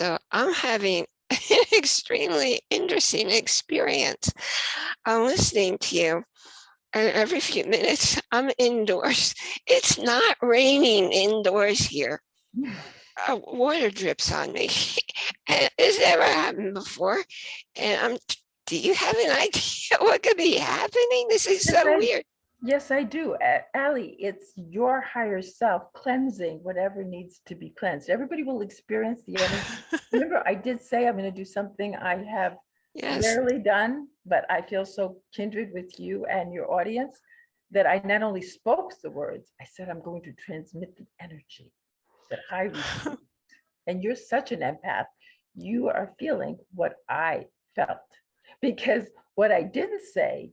So I'm having an extremely interesting experience. I'm listening to you and every few minutes I'm indoors. It's not raining indoors here. Uh, water drips on me. and it's never happened before. And I'm, do you have an idea what could be happening? This is so weird. Yes, I do. A- Ally, it's your higher self cleansing whatever needs to be cleansed. Everybody will experience the energy. Remember, I did say I'm going to do something I have Yes. rarely done, but I feel so kindred with you and your audience that I not only spoke the words, I said I'm going to transmit the energy that I received. And you're such an empath. You are feeling what I felt. Because what I didn't say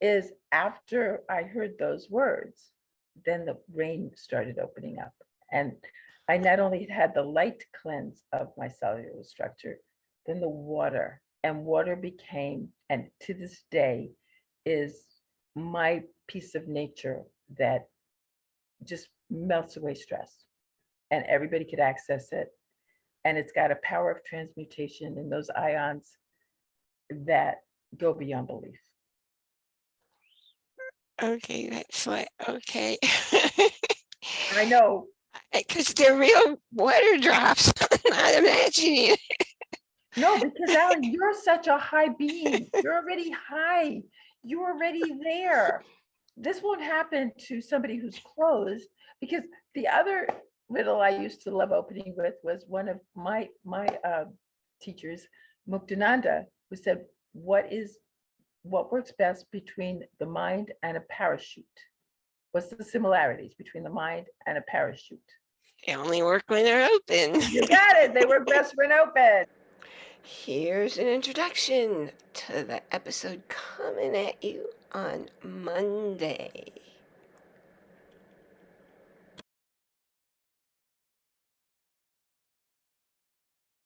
is after I heard those words, then the rain started opening up. And I not only had the light cleanse of my cellular structure, then the water and water became, and to this day is my piece of nature that just melts away stress and everybody could access it. And it's got a power of transmutation in those ions that go beyond belief. Okay, that's what, okay. I know, Because they're real water drops. I'm not imagining it. no, because Alan, you're such a high being. You're already high. You're already there. This won't happen to somebody who's closed because the other riddle I used to love opening with was one of my my uh, teachers, Muktananda, who said, "What is what works best between the mind and a parachute? What's the similarities between the mind and a parachute?" They only work when they're open. You got it. They work best when open. Here's an introduction to the episode coming at you on Monday.